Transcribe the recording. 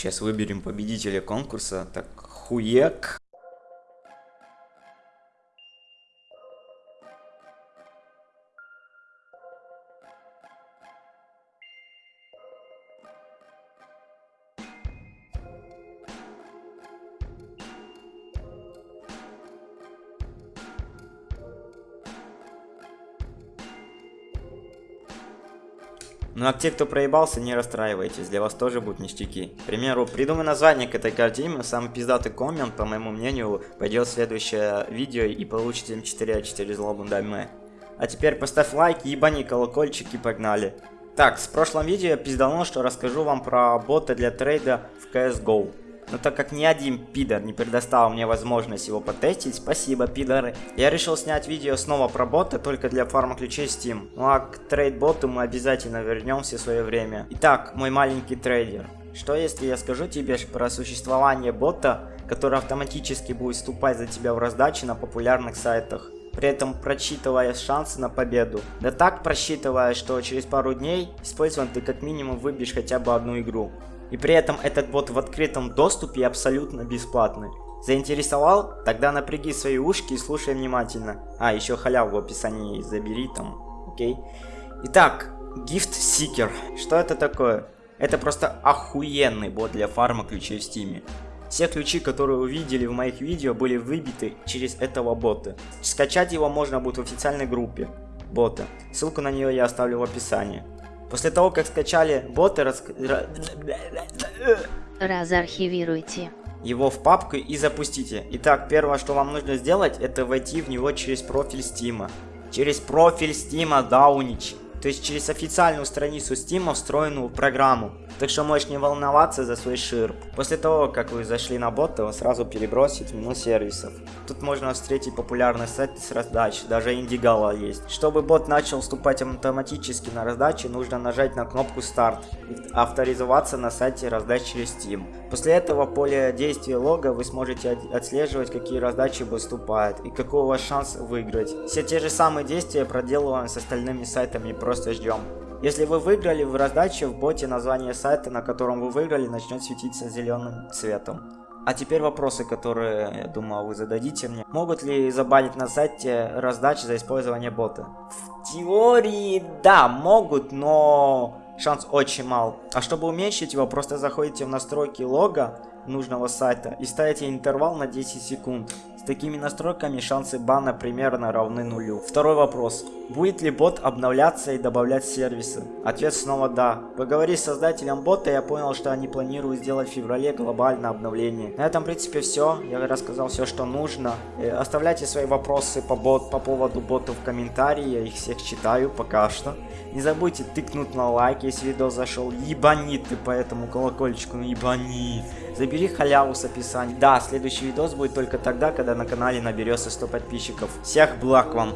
сейчас выберем победителя конкурса. Так, хуек. Ну а те, кто проебался, не расстраивайтесь, для вас тоже будут ништяки. К примеру, придумай название к этой картине, самый пиздатый коммент, по моему мнению, пойдет в следующее видео и получите M4A4 Злобный дайме. А теперь поставь лайк, ебани колокольчик и погнали. Так, с прошлом видео я пизданул, что расскажу вам про бота для трейда в CSGO. Но так как ни один пидор не предоставил мне возможность его потестить, спасибо, пидоры. Я решил снять видео снова про бота, только для фарма ключей Steam. Ну а к трейд-боту мы обязательно вернемся в свое время. Итак, мой маленький трейдер. Что если я скажу тебе про существование бота, который автоматически будет вступать за тебя в раздачи на популярных сайтах? при этом просчитывая шансы на победу. Да так просчитывая, что через пару дней использован ты как минимум выбьешь хотя бы одну игру. И при этом этот бот в открытом доступе и абсолютно бесплатный. Заинтересовал? Тогда напряги свои ушки и слушай внимательно. А, еще халяву в описании забери там, окей? Итак, Gift Seeker. Что это такое? Это просто охуенный бот для фарма ключей в стиме. Все ключи, которые вы видели в моих видео, были выбиты через этого бота. Скачать его можно будет в официальной группе бота. Ссылку на нее я оставлю в описании. После того, как скачали боты, рас... разархивируйте его в папку и запустите. Итак, первое, что вам нужно сделать, это войти в него через профиль Стима. Через профиль Стима Даунич то есть через официальную страницу Steam встроенную программу. Так что можешь не волноваться за свой ширп. После того, как вы зашли на бота, он сразу перебросит в меню сервисов. Тут можно встретить популярный сайт с раздач, даже Индигала есть. Чтобы бот начал вступать автоматически на раздачи, нужно нажать на кнопку старт и авторизоваться на сайте раздач через Steam. После этого в поле действия лога вы сможете отслеживать, какие раздачи выступают и какой у вас шанс выиграть. Все те же самые действия проделываем с остальными сайтами просто ждем. Если вы выиграли в раздаче, в боте название сайта, на котором вы выиграли, начнет светиться зеленым цветом. А теперь вопросы, которые, я думаю, вы зададите мне. Могут ли забанить на сайте раздачи за использование бота? В теории, да, могут, но шанс очень мал. А чтобы уменьшить его, просто заходите в настройки лога нужного сайта и ставите интервал на 10 секунд. С такими настройками шансы бана примерно равны нулю. Второй вопрос. Будет ли бот обновляться и добавлять сервисы? Ответ снова да. Поговорив с создателем бота, я понял, что они планируют сделать в феврале глобальное обновление. На этом, в принципе, все. Я рассказал все, что нужно. Э, оставляйте свои вопросы по, бот, по поводу бота в комментарии. Я их всех читаю пока что. Не забудьте тыкнуть на лайк, если видео зашел. Ебани ты по этому колокольчику, ну ебани. Забери халяву с описания. Да, следующий видос будет только тогда, когда на канале наберется 100 подписчиков. Всех благ вам!